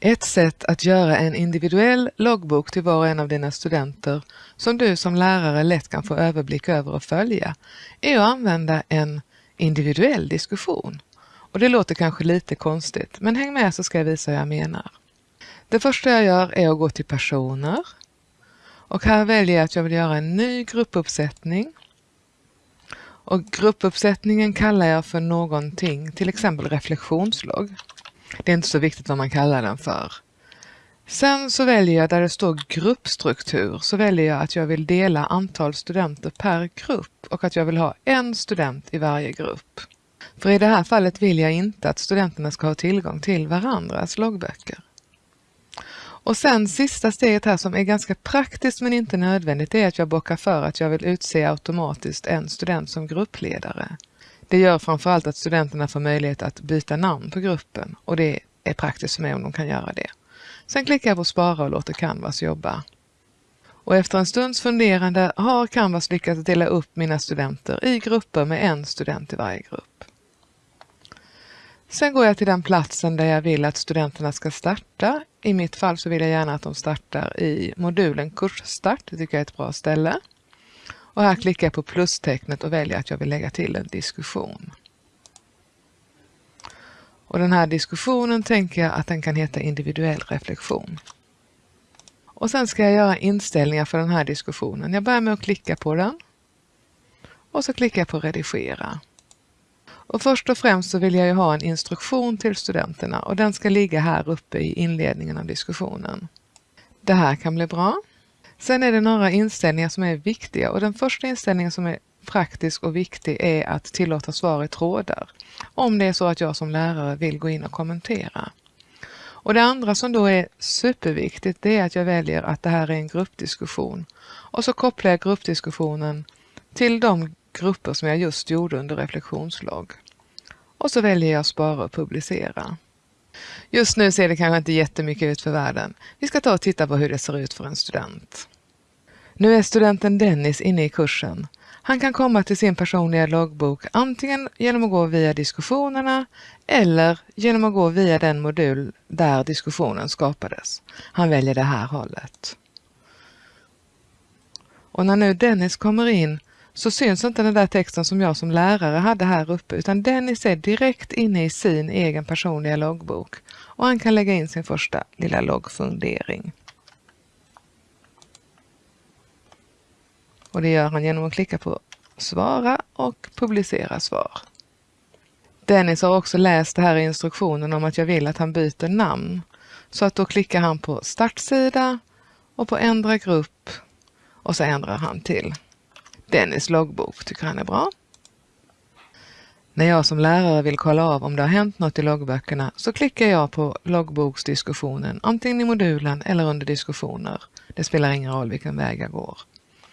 Ett sätt att göra en individuell loggbok till var och en av dina studenter som du som lärare lätt kan få överblick över och följa är att använda en individuell diskussion. Och det låter kanske lite konstigt, men häng med så ska jag visa hur jag menar. Det första jag gör är att gå till personer och här väljer jag att jag vill göra en ny gruppuppsättning. Och gruppuppsättningen kallar jag för någonting, till exempel reflektionslogg. Det är inte så viktigt vad man kallar den för. Sen så väljer jag där det står gruppstruktur så väljer jag att jag vill dela antal studenter per grupp och att jag vill ha en student i varje grupp. För i det här fallet vill jag inte att studenterna ska ha tillgång till varandras loggböcker. Och sen sista steget här som är ganska praktiskt men inte nödvändigt är att jag bockar för att jag vill utse automatiskt en student som gruppledare. Det gör framförallt att studenterna får möjlighet att byta namn på gruppen och det är praktiskt för mig om de kan göra det. Sen klickar jag på spara och låter Canvas jobba. Och efter en stunds funderande har Canvas lyckats dela upp mina studenter i grupper med en student i varje grupp. Sen går jag till den platsen där jag vill att studenterna ska starta. I mitt fall så vill jag gärna att de startar i modulen kursstart. Det tycker jag är ett bra ställe. Och här klickar jag på plustecknet och väljer att jag vill lägga till en diskussion. Och den här diskussionen tänker jag att den kan heta individuell reflektion. Och sen ska jag göra inställningar för den här diskussionen. Jag börjar med att klicka på den. Och så klickar jag på redigera. Och först och främst så vill jag ju ha en instruktion till studenterna och den ska ligga här uppe i inledningen av diskussionen. Det här kan bli bra. Sen är det några inställningar som är viktiga och den första inställningen som är praktisk och viktig är att tillåta svar i trådar. Om det är så att jag som lärare vill gå in och kommentera. Och det andra som då är superviktigt det är att jag väljer att det här är en gruppdiskussion. Och så kopplar jag gruppdiskussionen till de grupper som jag just gjorde under reflektionslogg. Och så väljer jag spara och publicera. Just nu ser det kanske inte jättemycket ut för världen. Vi ska ta och titta på hur det ser ut för en student. Nu är studenten Dennis inne i kursen. Han kan komma till sin personliga loggbok antingen genom att gå via diskussionerna eller genom att gå via den modul där diskussionen skapades. Han väljer det här hållet. Och när nu Dennis kommer in så syns inte den där texten som jag som lärare hade här uppe utan Dennis är direkt inne i sin egen personliga loggbok och han kan lägga in sin första lilla loggfundering. Och det gör han genom att klicka på svara och publicera svar. Dennis har också läst det här i instruktionen om att jag vill att han byter namn. Så att då klickar han på startsida och på ändra grupp och så ändrar han till Dennis loggbok tycker han är bra. När jag som lärare vill kolla av om det har hänt något i loggböckerna så klickar jag på loggboksdiskussionen antingen i modulen eller under diskussioner. Det spelar ingen roll vilken väg jag går.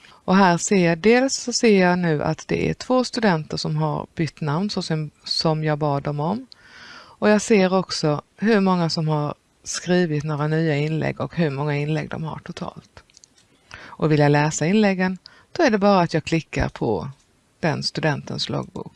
Och här ser jag dels så ser jag nu att det är två studenter som har bytt namn så som, som jag bad dem om. Och jag ser också hur många som har skrivit några nya inlägg och hur många inlägg de har totalt. Och vill jag läsa inläggen då är det bara att jag klickar på den studentens loggbok.